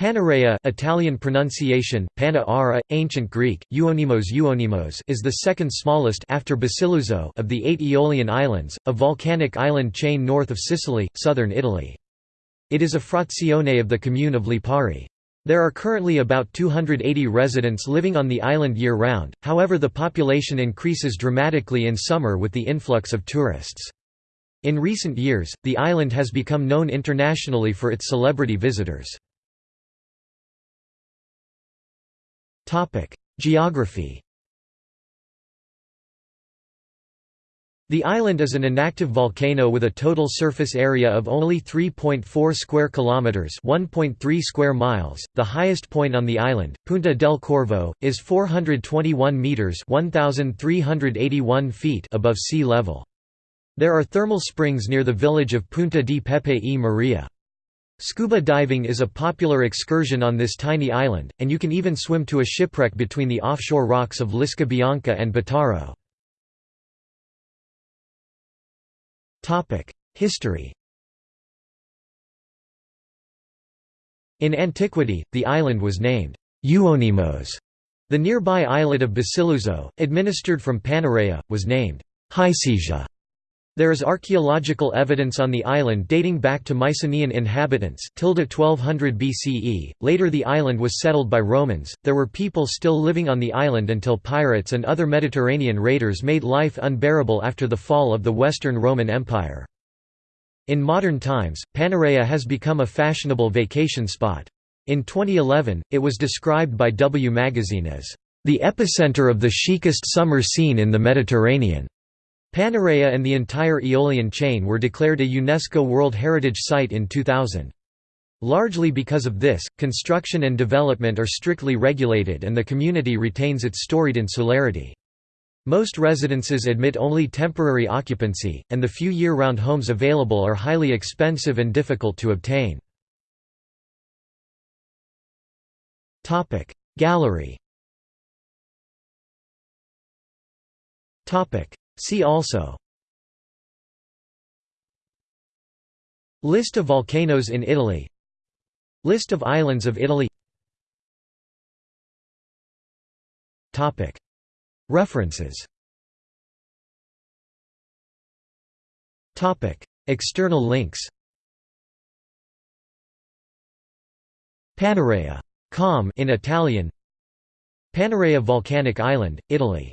Panarea Italian pronunciation, Pana Ancient Greek, Euonymos Euonymos is the second smallest after Basiluzzo of the eight Aeolian Islands, a volcanic island chain north of Sicily, southern Italy. It is a frazione of the commune of Lipari. There are currently about 280 residents living on the island year-round, however the population increases dramatically in summer with the influx of tourists. In recent years, the island has become known internationally for its celebrity visitors. Geography The island is an inactive volcano with a total surface area of only 3.4 square kilometers, 1.3 square miles. The highest point on the island, Punta del Corvo, is 421 meters, 1381 feet above sea level. There are thermal springs near the village of Punta di Pepe e Maria. Scuba diving is a popular excursion on this tiny island, and you can even swim to a shipwreck between the offshore rocks of Lisca Bianca and Bottaro. History In antiquity, the island was named Euonymos. The nearby islet of Basiluzzo, administered from Panarea, was named Hycesia. There is archaeological evidence on the island dating back to Mycenaean inhabitants 1200 BCE. Later the island was settled by Romans. There were people still living on the island until pirates and other Mediterranean raiders made life unbearable after the fall of the Western Roman Empire. In modern times, Panarea has become a fashionable vacation spot. In 2011, it was described by W Magazine as the epicenter of the chicest summer scene in the Mediterranean. Panarea and the entire Aeolian chain were declared a UNESCO World Heritage Site in 2000. Largely because of this, construction and development are strictly regulated and the community retains its storied insularity. Most residences admit only temporary occupancy, and the few year-round homes available are highly expensive and difficult to obtain. Gallery See also. List of volcanoes in Italy. List of islands of Italy. Topic. References. Topic. External links. Panarea. Com. In Italian. Panarea volcanic island, Italy